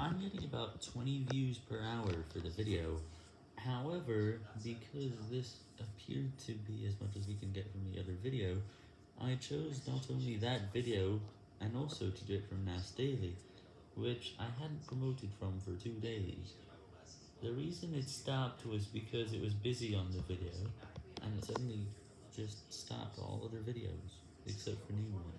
I'm getting about 20 views per hour for the video, however, because this appeared to be as much as we can get from the other video, I chose not only that video, and also to do it from NAS Daily, which I hadn't promoted from for two days. The reason it stopped was because it was busy on the video, and it suddenly just stopped all other videos, except for new ones.